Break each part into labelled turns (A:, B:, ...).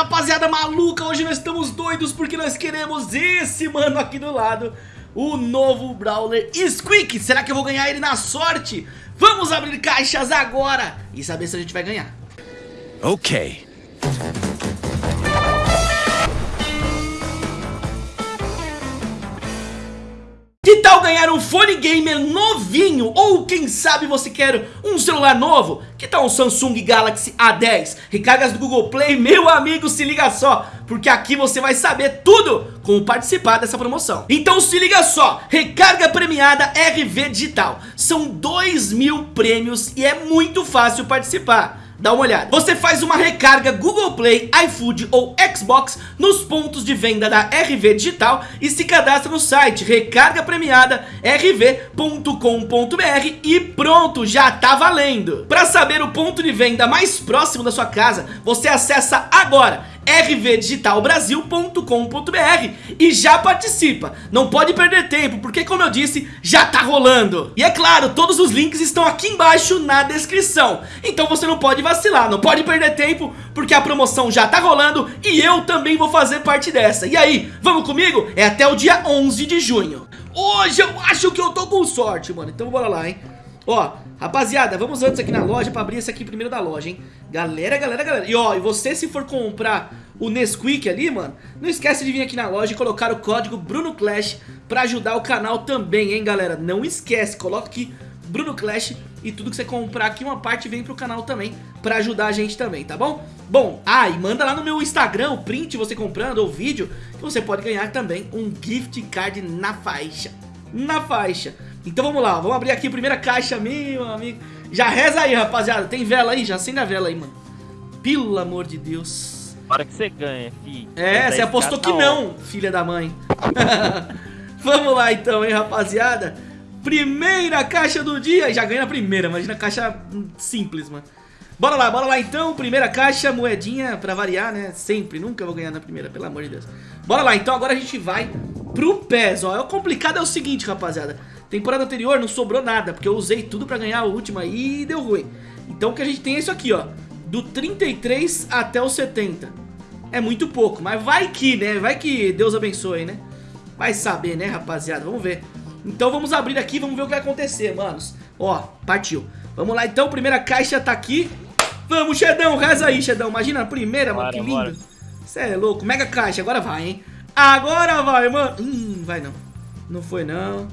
A: rapaziada maluca, hoje nós estamos doidos porque nós queremos esse mano aqui do lado O novo Brawler Squeak. Será que eu vou ganhar ele na sorte? Vamos abrir caixas agora e saber se a gente vai ganhar.
B: Ok
A: tal ganhar um fone gamer novinho? Ou quem sabe você quer um celular novo? Que tal um Samsung Galaxy A10? Recargas do Google Play? Meu amigo, se liga só, porque aqui você vai saber tudo como participar dessa promoção. Então se liga só, recarga premiada RV Digital. São 2 mil prêmios e é muito fácil participar dá uma olhada. Você faz uma recarga Google Play, iFood ou Xbox nos pontos de venda da RV Digital e se cadastra no site recarga premiada rv.com.br e pronto, já tá valendo. Para saber o ponto de venda mais próximo da sua casa, você acessa agora rvdigitalbrasil.com.br e já participa. Não pode perder tempo, porque como eu disse, já tá rolando. E é claro, todos os links estão aqui embaixo na descrição. Então você não pode vacilar, não pode perder tempo, porque a promoção já tá rolando e eu também vou fazer parte dessa. E aí, vamos comigo? É até o dia 11 de junho. Hoje eu acho que eu tô com sorte, mano. Então bora lá, hein? Ó, rapaziada, vamos antes aqui na loja pra abrir esse aqui primeiro da loja, hein? Galera, galera, galera. E ó, e você se for comprar o Nesquik ali, mano, não esquece de vir aqui na loja e colocar o código BrunoClash pra ajudar o canal também, hein, galera? Não esquece, coloca aqui BrunoClash e tudo que você comprar aqui, uma parte vem pro canal também pra ajudar a gente também, tá bom? Bom, ah, e manda lá no meu Instagram o print você comprando ou vídeo que você pode ganhar também um gift card na faixa. Na faixa. Então vamos lá, vamos abrir aqui a primeira caixa, meu amigo. Já reza aí, rapaziada. Tem vela aí? Já acende a vela aí, mano. Pelo amor de Deus.
C: Hora que você ganha, fi.
A: É, você apostou que não, filha da mãe. vamos lá então, hein, rapaziada. Primeira caixa do dia. Já ganha a primeira, imagina a caixa simples, mano. Bora lá, bora lá então, primeira caixa, moedinha pra variar, né, sempre, nunca vou ganhar na primeira, pelo amor de Deus Bora lá, então agora a gente vai pro PES, ó, o complicado é o seguinte, rapaziada Temporada anterior não sobrou nada, porque eu usei tudo pra ganhar a última e deu ruim. Então o que a gente tem é isso aqui, ó. Do 33 até o 70. É muito pouco, mas vai que, né? Vai que Deus abençoe, né? Vai saber, né, rapaziada? Vamos ver. Então vamos abrir aqui, vamos ver o que vai acontecer, manos. Ó, partiu. Vamos lá então, primeira caixa tá aqui. Vamos, Xedão, reza aí, Xedão. Imagina a primeira, bora, mano, que lindo. Você é louco. Mega caixa, agora vai, hein? Agora vai, mano. Hum, vai não. Não foi não.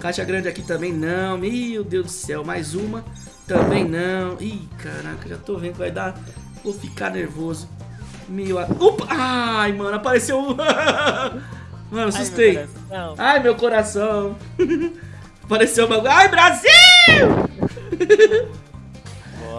A: Caixa grande aqui também não. Meu Deus do céu, mais uma. Também não. Ih, caraca, já tô vendo que vai dar. Vou ficar nervoso. Meu... Opa! Ai, mano, apareceu Mano, assustei. Ai, meu coração. apareceu o bagulho. Ai, Brasil!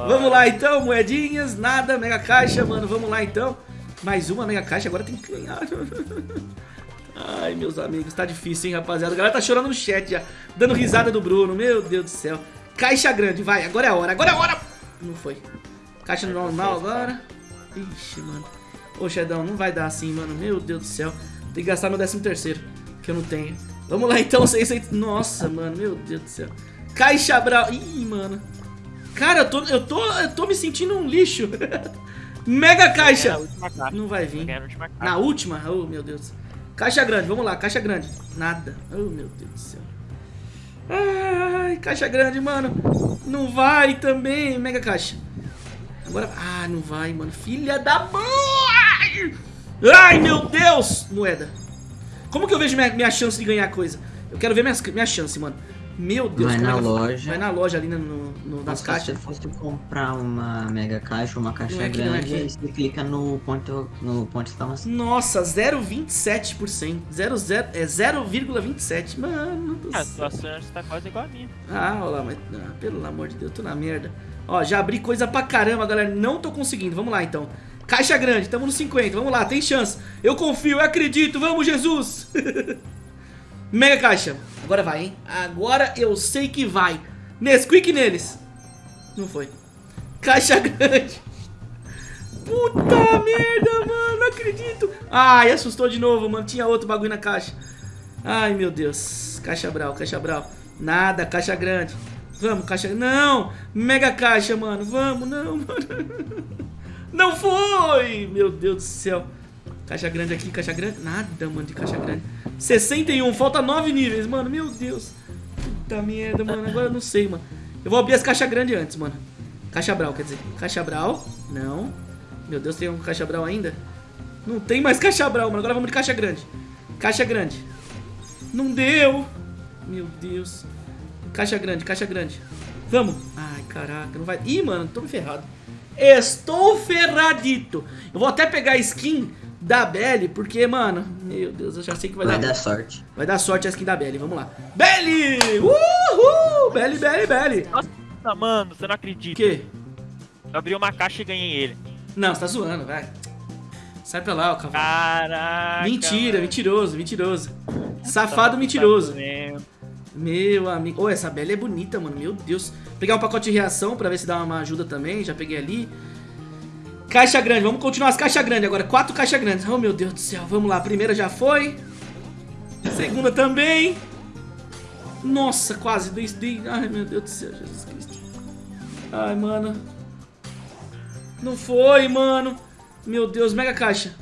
A: Vamos lá então, moedinhas, nada, mega caixa, mano. Vamos lá então. Mais uma mega caixa, agora tem que ganhar. Ai, meus amigos, tá difícil, hein, rapaziada. A galera tá chorando no chat já, dando risada do Bruno. Meu Deus do céu. Caixa grande, vai, agora é a hora, agora é a hora. Não foi. Caixa normal agora. Ixi, mano. Ô, Xedão, não vai dar assim, mano. Meu Deus do céu. Tem que gastar meu 13 terceiro, que eu não tenho. Vamos lá, então, 600... Nossa, mano, meu Deus do céu. Caixa brau... Ih, mano. Cara, eu tô, eu tô, eu tô me sentindo um lixo. Mega caixa. Não vai vir. Na última? Oh, meu Deus. Caixa grande, vamos lá, caixa grande. Nada. Oh, meu Deus do céu. Ai, caixa grande, mano. Não vai também, mega caixa. Agora... Ah, não vai, mano. Filha da mãe! Ai, meu Deus! Moeda. Como que eu vejo minha, minha chance de ganhar coisa? Eu quero ver minha, minha chance, mano. Meu Deus,
D: vai na é loja.
A: Vai na loja ali no, no nas caixas.
D: Se você fosse comprar uma mega caixa, uma caixa é grande, é você clica no ponto, no ponto de exclamação.
A: Nossa, 0,27%. 0,0 é 0,27. Mano do
C: ah, A sua chance tá quase igual a minha.
A: Ah, olha lá, mas ah, pelo amor de Deus, tô na merda. Ó, já abri coisa pra caramba, galera. Não tô conseguindo. Vamos lá, então. Caixa grande, tamo no 50. Vamos lá, tem chance. Eu confio, eu acredito. Vamos, Jesus. Mega caixa. Agora vai, hein? Agora eu sei que vai. Nesquik neles. Não foi. Caixa grande. Puta merda, mano. Não acredito. Ai, assustou de novo, mano. Tinha outro bagulho na caixa. Ai, meu Deus. Caixa brau, caixa brau. Nada, caixa grande. Vamos, caixa... Não! Mega caixa, mano. Vamos, não, mano. Não foi! Meu Deus do céu. Caixa grande aqui, caixa grande. Nada, mano, de caixa grande. 61, falta 9 níveis, mano. Meu Deus. Puta merda, mano. Agora eu não sei, mano. Eu vou abrir as caixas grandes antes, mano. Caixa Brau, quer dizer. Caixa Brau. Não. Meu Deus, tem um caixa Brau ainda? Não tem mais caixa Brau, mano. Agora vamos de caixa grande. Caixa grande. Não deu. Meu Deus. Caixa grande, caixa grande. Vamos. Ai, caraca, não vai... Ih, mano, tô ferrado. Estou ferradito. Eu vou até pegar a skin da Belly, porque, mano, meu Deus, eu já sei que vai,
D: Vai
A: dar...
D: dar sorte.
A: Vai dar sorte a skin da Belly, vamos lá. Belly! Uhul! Belly, Belly, Belly.
C: Nossa, mano, você não
A: O
C: acredita.
A: quê?
C: Eu abri uma caixa e ganhei ele.
A: Não, você tá zoando, vai. Sai pra lá, ó, cavalo.
C: Caraca.
A: Mentira,
C: mano.
A: mentiroso, mentiroso.
C: Tá
A: Safado mentiroso.
C: mesmo.
A: Meu amigo. Ô, essa Bela é bonita, mano. Meu Deus. Pegar um pacote de reação pra ver se dá uma ajuda também. Já peguei ali. Caixa grande. Vamos continuar as caixas grandes agora. Quatro caixas grandes. Oh, meu Deus do céu. Vamos lá. A primeira já foi. Segunda também. Nossa, quase. Ai, meu Deus do céu. Jesus Cristo. Ai, mano. Não foi, mano. Meu Deus. Mega caixa.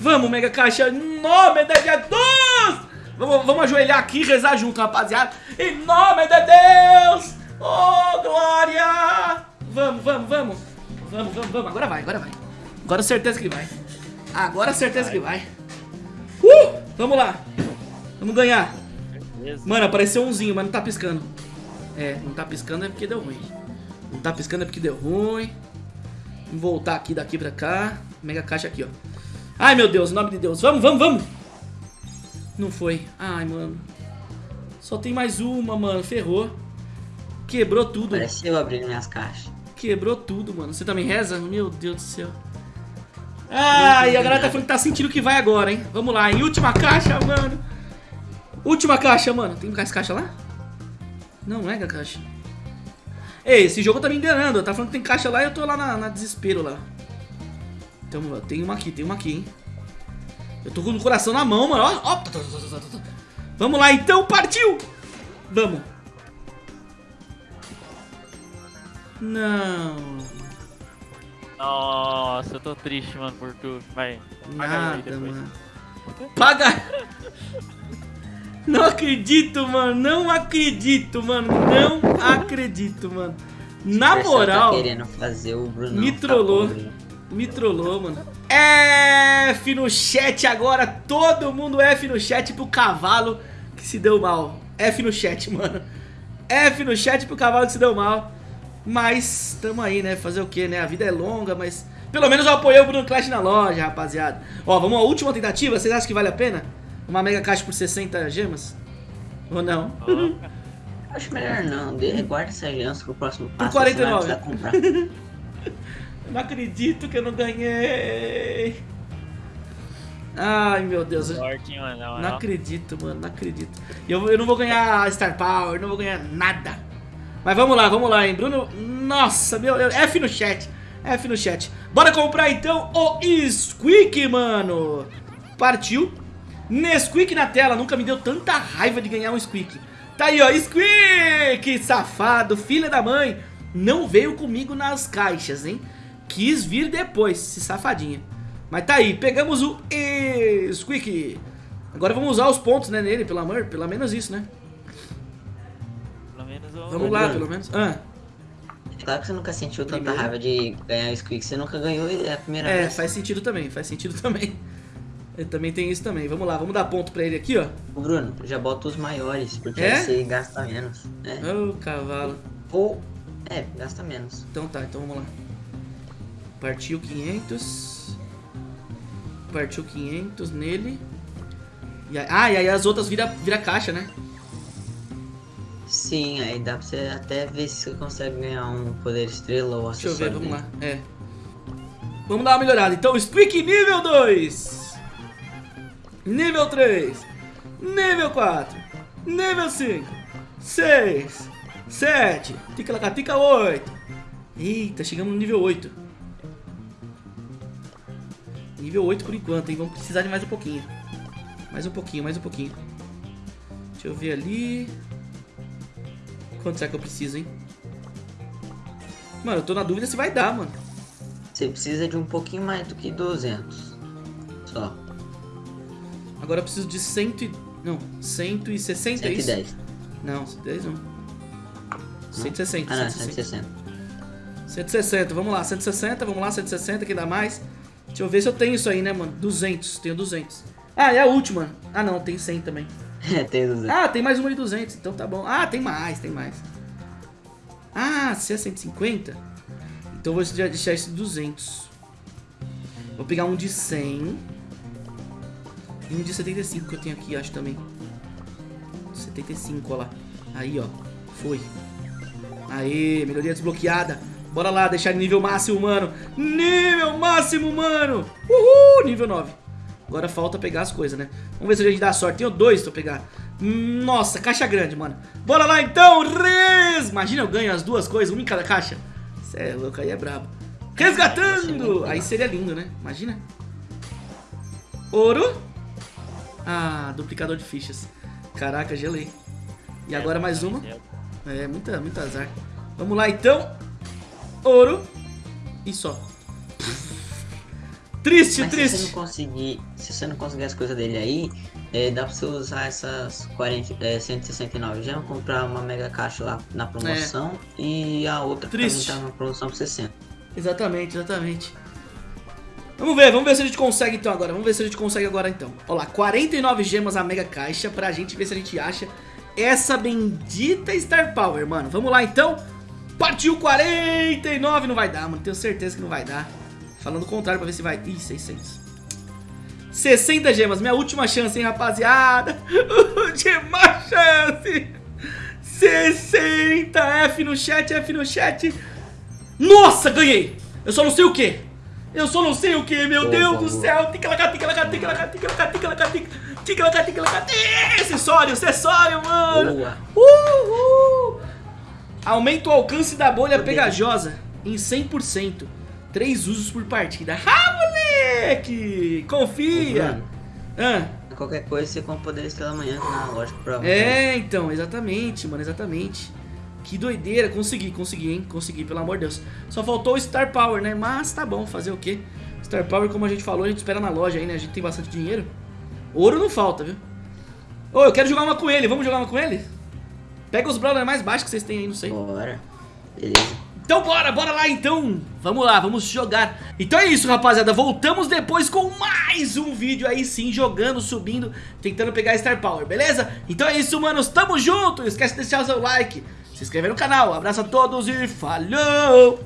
A: Vamos, mega caixa. Nome de Jesus. Vamos, vamos ajoelhar aqui e rezar junto, rapaziada. Em nome de Deus. Oh, glória. Vamos, vamos, vamos. Vamos, vamos, vamos. Agora vai, agora vai. Agora certeza que vai. Agora certeza que vai. Uh, vamos lá. Vamos ganhar.
C: Beleza.
A: Mano, apareceu umzinho, mas não tá piscando. É, não tá piscando é porque deu ruim. Não tá piscando é porque deu ruim. Vamos voltar aqui daqui pra cá. Mega caixa aqui, ó. Ai, meu Deus, em nome de Deus. Vamos, vamos, vamos. Não foi. Ai, mano. Só tem mais uma, mano. Ferrou. Quebrou tudo.
D: Parece eu abrindo minhas caixas.
A: Quebrou tudo, mano. Você também reza? Meu Deus do céu. Ai, a galera tá falando que tá sentindo que vai agora, hein? Vamos lá, em última caixa, mano. Última caixa, mano. Tem mais caixa lá? Não, não é caixa. Ei, esse jogo tá me enganando. Tá falando que tem caixa lá e eu tô lá na, na desespero lá. Então, tem uma aqui, tem uma aqui, hein? Eu tô com o coração na mão, mano. Ó, ó. Vamos lá, então. Partiu! Vamos. Não.
C: Nossa, eu tô triste, mano, por tu. Vai. paga eu aí
A: Nada,
C: depois.
A: mano. Paga! Não acredito, mano. Não acredito, mano. Não acredito, mano. Na
D: pessoal
A: moral,
D: Tá querendo fazer o Bruno.
A: me trollou. Me trollou, mano. F no chat agora. Todo mundo F no chat pro cavalo que se deu mal. F no chat, mano. F no chat pro cavalo que se deu mal. Mas tamo aí, né? Fazer o que, né? A vida é longa, mas pelo menos eu apoiei o Bruno Clash na loja, rapaziada. Ó, vamos à última tentativa. Vocês acham que vale a pena? Uma mega caixa por 60 gemas? Ou não?
D: Acho melhor não. De, guarda essa aliança pro próximo passo.
A: 49.
D: Você vai precisar comprar.
A: Eu não acredito que eu não ganhei. Ai, meu Deus.
C: mano. na
A: Não
C: moral.
A: acredito, mano, não acredito. Eu, eu não vou ganhar Star Power, não vou ganhar nada. Mas vamos lá, vamos lá, hein, Bruno. Nossa, meu, eu- F no chat. F no chat. Bora comprar então o Squeak, mano. Partiu. Nesquik na tela, nunca me deu tanta raiva de ganhar um Squeak. Tá aí, ó, Squeak, safado, filha da mãe. Não veio comigo nas caixas, hein? Quis vir depois, esse safadinho. Mas tá aí, pegamos o Squeak. Agora vamos usar os pontos, né, nele, pelo amor, pelo menos isso, né?
C: Eu...
A: Vamos lá, pelo menos. Ah,
D: Claro que você nunca sentiu tanta
A: Primeiro.
D: raiva de ganhar o Squeak. Você nunca ganhou e é a primeira
A: é,
D: vez.
A: faz sentido também, faz sentido também. Ele também tem isso também. Vamos lá, vamos dar ponto pra ele aqui, ó.
D: Bruno, já bota os maiores, porque
A: É?
D: aí você gasta menos. É.
A: Ô, cavalo.
D: Ou. É, gasta menos.
A: Então tá, então vamos lá. Partiu 500. Partiu 500 nele. E aí, ah, e aí as outras vira, vira caixa, né?
D: Sim, aí dá pra você até ver se você consegue ganhar um poder estrela ou
A: Deixa eu ver, vamos lá. É. Vamos dar uma melhorada. Então, Squeak nível 2. Nível 3. Nível 4. Nível 5. 6. 7. Tica-lacatica 8. Eita, chegamos no nível 8. Nível 8 por enquanto, hein? Vamos precisar de mais um pouquinho. Mais um pouquinho, mais um pouquinho. Deixa eu ver ali. Quanto será que eu preciso, hein? Mano, eu tô na dúvida se vai dar, mano.
D: Você precisa de um pouquinho mais do que 200. Só.
A: Agora eu preciso de 100 e... Não, 160 é isso?
D: 110.
A: Não, 110 não. 160,
D: Ah, não,
A: 160.
D: 160.
A: 160, vamos lá, 160, vamos lá, 160, que dá mais. Deixa eu ver se eu tenho isso aí, né, mano? 200, tenho 200. Ah, é a última. Ah, não, tem 100 também.
D: É, tem 200.
A: Ah, tem mais uma de 200, então tá bom. Ah, tem mais, tem mais. Ah, se é 150, então vou deixar esse de 200. Vou pegar um de 100. E um de 75 que eu tenho aqui, acho também. 75, ó lá. Aí, ó. Foi. Aê, melhoria desbloqueada. Bora lá, deixar nível máximo, mano. Nível máximo, mano. Uhul, nível 9. Agora falta pegar as coisas, né? Vamos ver se a gente dá sorte. Tenho dois pra pegar. Nossa, caixa grande, mano. Bora lá então, res! Imagina eu ganho as duas coisas, uma em cada caixa. Cê é louco, aí é brabo. Resgatando! Aí seria lindo, né? Imagina. Ouro. Ah, duplicador de fichas. Caraca, gelei. E agora mais uma. É, muita, muito azar. Vamos lá então. Ouro. E só. Triste,
D: Mas se
A: triste.
D: você não conseguir, se você não conseguir as coisas dele aí, é, dá pra você usar essas 40, é, 169 gemas, comprar uma mega caixa lá na promoção e a outra
A: É. Triste.
D: também tá na promoção por 60.
A: Exatamente, exatamente. Vamos ver, vamos ver se a gente consegue então agora. Vamos ver se a gente consegue agora então. Olha lá, 49 gemas a mega caixa pra gente ver se a gente acha essa bendita Star Power, mano. Vamos lá então. Partiu 49, não vai dar, mano. Tenho certeza que não vai dar. Falando o contrário pra ver se vai. Ih, 600. 60 gemas, minha última chance, hein, rapaziada. Última chance. 60, F no chat, F no chat. Nossa, ganhei! Eu só não sei o que. Eu só não sei o que, meu Deus do céu. Tica-laca, tica-laca, tica-laca, tica-laca, tica-laca, tica- tica-laca, tica-laca. Acessório, acessório, mano.
D: Boa.
A: Uhul. Aumenta o alcance da bolha pegajosa em 100%. Três usos por partida. Ah, moleque! Confia! Ah,
D: Qualquer coisa você compra poder estrela amanhã na loja pra
A: é, então, exatamente, mano, exatamente. Que doideira, consegui, consegui, hein? Consegui, pelo amor de Deus. Só faltou o Star Power, né? Mas tá bom, fazer o quê? Star Power, como a gente falou, a gente espera na loja aí, né? A gente tem bastante dinheiro. Ouro não falta, viu? Ô, eu quero jogar uma com ele, vamos jogar uma com ele? Pega os brawlers mais baixos que vocês têm aí, não sei.
D: Bora. Beleza.
A: Então bora, bora lá então. Vamos lá, vamos jogar. Então é isso rapaziada, voltamos depois com mais um vídeo aí sim Jogando, subindo, tentando pegar Star Power, beleza? Então é isso manos, tamo junto. Não esquece de deixar o seu like Se inscrever no canal, abraço a todos e falou